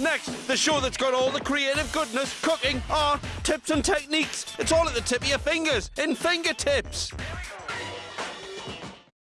Next, the show that's got all the creative goodness, cooking, art, tips and techniques. It's all at the tip of your fingers, in fingertips.